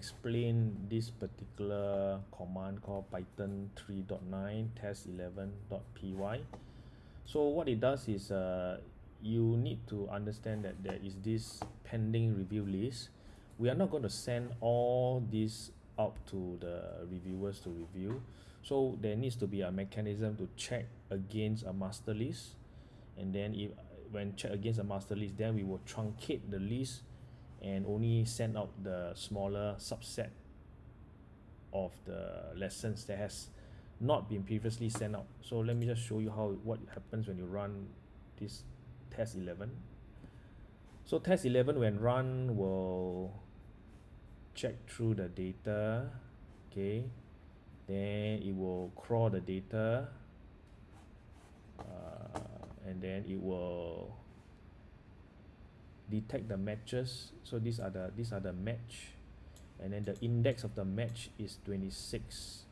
explain this particular command called python 3.9 test11.py so what it does is uh, you need to understand that there is this pending review list. We are not going to send all these out to the reviewers to review. So there needs to be a mechanism to check against a master list. And then if when check against a master list then we will truncate the list and only send out the smaller subset of the lessons that has not been previously sent out. So let me just show you how what happens when you run this test 11 so test 11 when run will check through the data okay? Then it will crawl the data uh, and then it will detect the matches. So these are the these are the match. And then the index of the match is 26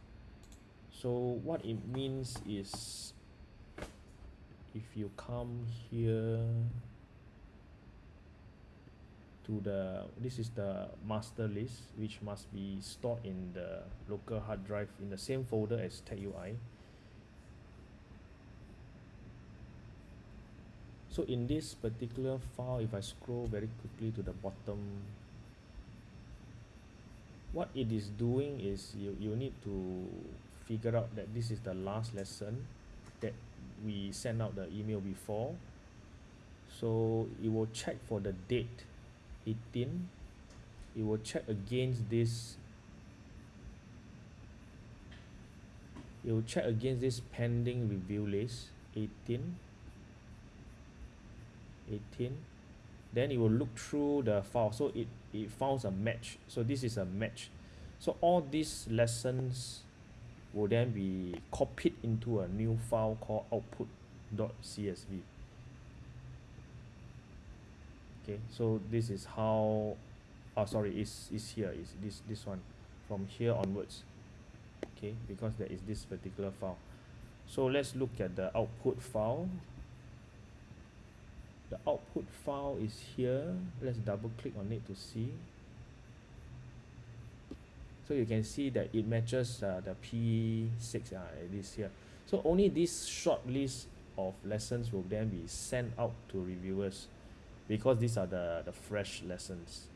so what it means is if you come here to the this is the master list which must be stored in the local hard drive in the same folder as TechUI so in this particular file if I scroll very quickly to the bottom what it is doing is you, you need to figure out that this is the last lesson that we sent out the email before. So it will check for the date 18 it will check against this it will check against this pending review list 18 18 then it will look through the file. So it it found a match. So this is a match. So all these lessons will then be copied into a new file called output.csv okay so this is how oh sorry is is here is this this one. From here onwards. Okay because there is this particular file. So let's look at the output file the output file is here. Let's double click on it to see. So you can see that it matches uh, the P6 uh, it is here. So only this short list of lessons will then be sent out to reviewers because these are the the fresh lessons